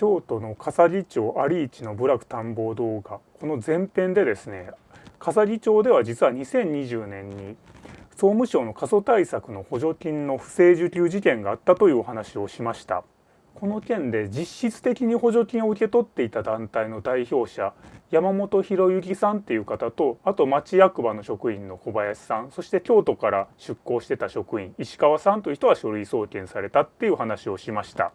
京都の笠木町有市の部落探訪動画この前編でですね笠木町では実は2020年に総務省の過疎対策の補助金の不正受給事件があったというお話をしましたこの件で実質的に補助金を受け取っていた団体の代表者山本博之さんっていう方とあと町役場の職員の小林さんそして京都から出向してた職員石川さんという人は書類送検されたっていう話をしました。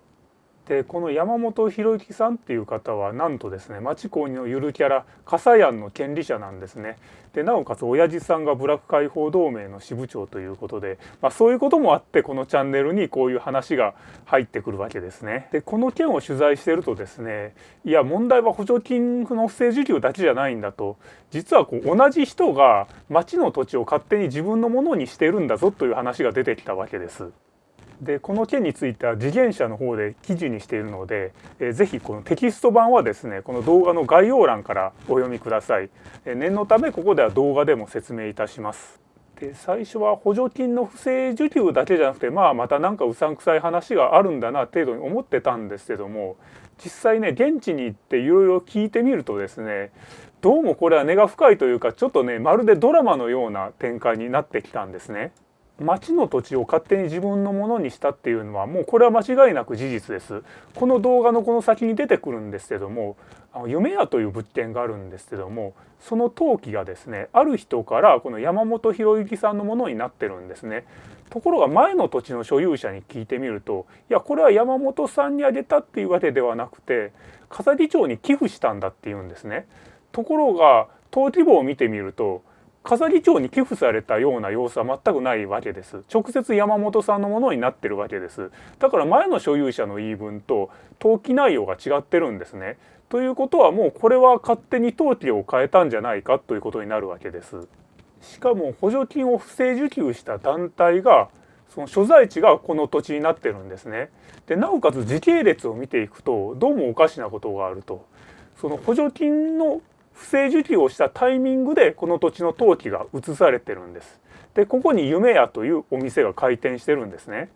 でこの山本博之さんっていう方はなんとですね町公認のゆるキャラ笠庵の権利者なんですね。でなおかつ親父さんが部落解放同盟の支部長ということで、まあ、そういうこともあってこのチャンネルにこういう話が入ってくるわけですね。でこの件を取材してるとですねいや問題は補助金の不正受給だけじゃないんだと実はこう同じ人が町の土地を勝手に自分のものにしてるんだぞという話が出てきたわけです。でこの件については次元社の方で記事にしているので、えー、ぜひこのテキスト版はですねこの動画の概要欄からお読みください、えー、念のためここでは動画でも説明いたしますで最初は補助金の不正受給だけじゃなくてまあまた何かうさんくさい話があるんだな程度に思ってたんですけども実際ね現地に行っていろいろ聞いてみるとですねどうもこれは根が深いというかちょっとねまるでドラマのような展開になってきたんですね。町の土地を勝手に自分のものにしたっていうのはもうこれは間違いなく事実です。この動画のこの先に出てくるんですけども夢屋という物件があるんですけどもその登記がですねある人からこの山本博之さんのものになってるんですね。ところが前の土地の所有者に聞いてみるといやこれは山本さんにあげたっていうわけではなくて笠木町に寄付したんだっていうんですね。ところが登記簿を見てみると笠木町に寄付されたような様子は全くないわけです。直接山本さんのものになってるわけです。だから前の所有者の言い分と登記内容が違ってるんですね。ということはもうこれは勝手に登記を変えたんじゃないかということになるわけです。しかも補助金を不正受給した団体がその所在地がこの土地になってるんですね。でなおかつ時系列を見ていくとどうもおかしなことがあると。その補助金の不正受給をしたタイミングでこの土地の登記が移されてるんです。でここに夢屋というお店が開店してるんですね。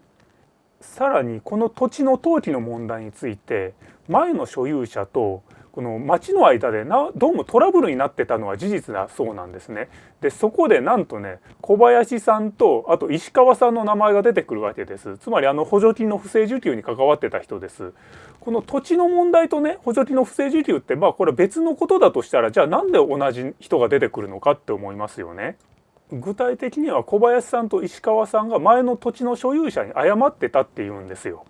さらにこの土地の登記の問題について前の所有者とこの町の間でなどうもトラブルになってたのは事実だそうなんですね。でそこでなんとね小林さんとあと石川さんの名前が出てくるわけです。つまりあの補助金の不正受給に関わってた人です。この土地の問題とね補助金の不正受給ってまあこれ別のことだとしたらじゃあなんで同じ人が出てくるのかって思いますよね。具体的には小林さんと石川さんが前の土地の所有者に謝ってたっていうんですよ。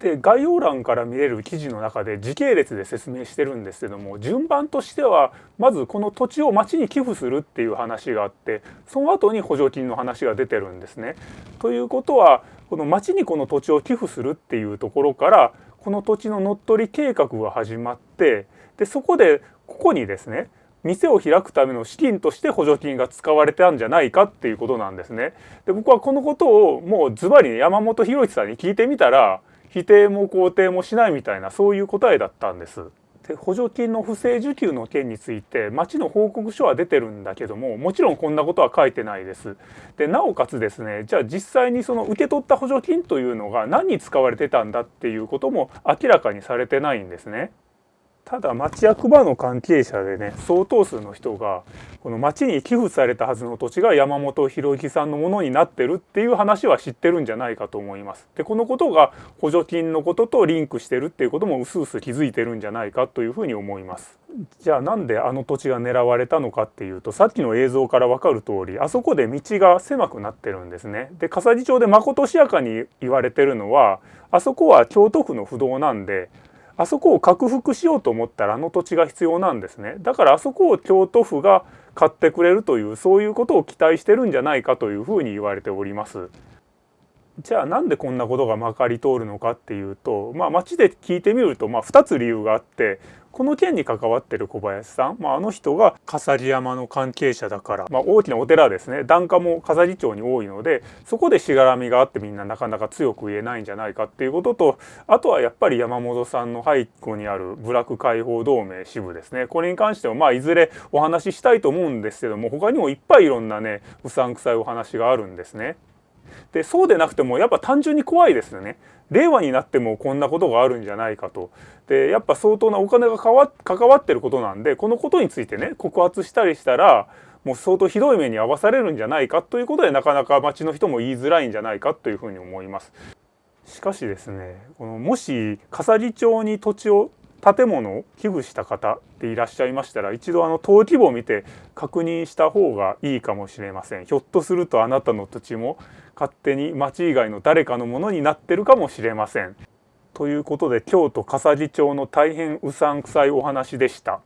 で概要欄から見れる記事の中で時系列で説明してるんですけども順番としてはまずこの土地を町に寄付するっていう話があってその後に補助金の話が出てるんですね。ということはこの町にこの土地を寄付するっていうところからこの土地の乗っ取り計画が始まってでそこでここにですね店を開くための資金として補助金が使われたんじゃないかっていうことなんですね。で僕はこのことをもうズバリ山本博さんに聞いてみたら否定も肯定もしないみたいなそういう答えだったんです。で補助金の不正受給の件について町の報告書は出てるんだけどももちろんこんなことは書いてないです。でなおかつですねじゃあ実際にその受け取った補助金というのが何に使われてたんだっていうことも明らかにされてないんですね。ただ町役場の関係者でね相当数の人がこの町に寄付されたはずの土地が山本博之さんのものになってるっていう話は知ってるんじゃないかと思います。でこのことが補助金のこととリンクしてるっていうこともうすうす気づいてるんじゃないかというふうに思います。じゃあなんであの土地が狙われたのかっていうとさっきの映像から分かる通りあそこで道が狭くなってるんですね。で笠木町でまことしやかに言われてるのはあそこは京都府の不動なんであそこを拡幅しようと思ったらあの土地が必要なんですねだからあそこを京都府が買ってくれるというそういうことを期待してるんじゃないかというふうに言われております。じゃあなんでこんなことがまかり通るのかっていうと、まあ、町で聞いてみるとまあ2つ理由があってこの件に関わってる小林さん、まあ、あの人が笠木山の関係者だから、まあ、大きなお寺ですね檀家も笠木町に多いのでそこでしがらみがあってみんななかなか強く言えないんじゃないかっていうこととあとはやっぱり山本さんの背後にある部落解放同盟支部ですねこれに関してはまあいずれお話ししたいと思うんですけども他にもいっぱいいろんなねうさんくさいお話があるんですね。でそうでなくてもやっぱ単純に怖いですよね。令和になってもこんなことがあるんじゃないかと。でやっぱ相当なお金が関わってることなんでこのことについてね告発したりしたらもう相当ひどい目に遭わされるんじゃないかということでなかなか町の人も言いづらいんじゃないかというふうに思います。しかしですねこのもし笠木町に土地を建物を寄付した方でいらっしゃいましたら一度あの登記簿を見て確認した方がいいかもしれませんひょっとするとあなたの土地も勝手に町以外の誰かのものになってるかもしれませんということで京都笠木町の大変うさんくさいお話でした。